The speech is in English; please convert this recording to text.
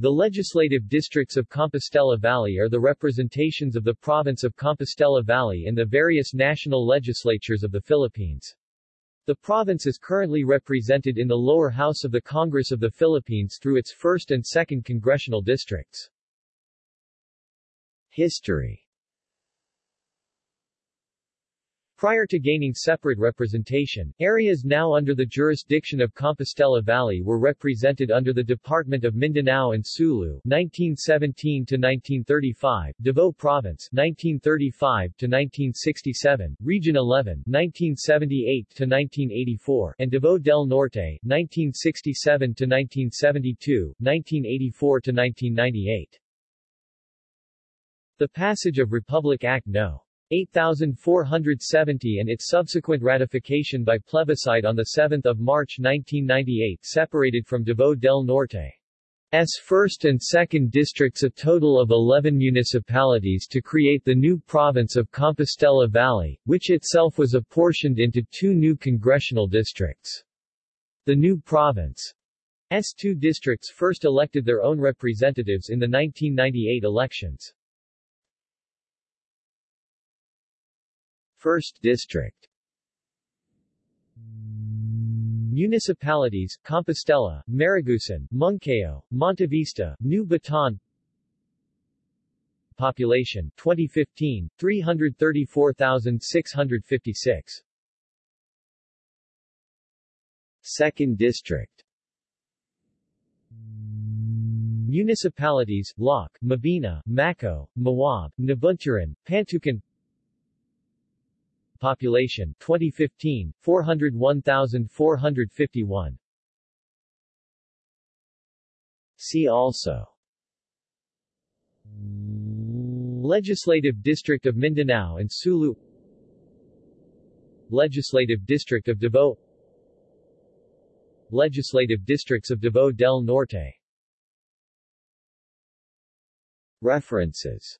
The legislative districts of Compostela Valley are the representations of the province of Compostela Valley in the various national legislatures of the Philippines. The province is currently represented in the lower house of the Congress of the Philippines through its 1st and 2nd congressional districts. History Prior to gaining separate representation, areas now under the jurisdiction of Compostela Valley were represented under the Department of Mindanao and Sulu 1917-1935, Davao Province 1935-1967, Region 11 1978-1984, and Davao del Norte 1967-1972, 1984-1998. The passage of Republic Act No. 8470 and its subsequent ratification by plebiscite on 7 March 1998 separated from Davao del Norte. S 1st and 2nd districts a total of 11 municipalities to create the new province of Compostela Valley, which itself was apportioned into two new congressional districts. The new province's two districts first elected their own representatives in the 1998 elections. 1st District. Municipalities, Compostela, Maragusan, Monkayo, Montevista, New Bataan. Population, 2015, 334,656 2nd District. Municipalities, Laak, Mabini, Maco, Mawab, Nabunturan, Pantukan Population 2015 401,451 See also. Legislative District of Mindanao and Sulu. Legislative District of Davao. Legislative Districts of Davao del Norte. References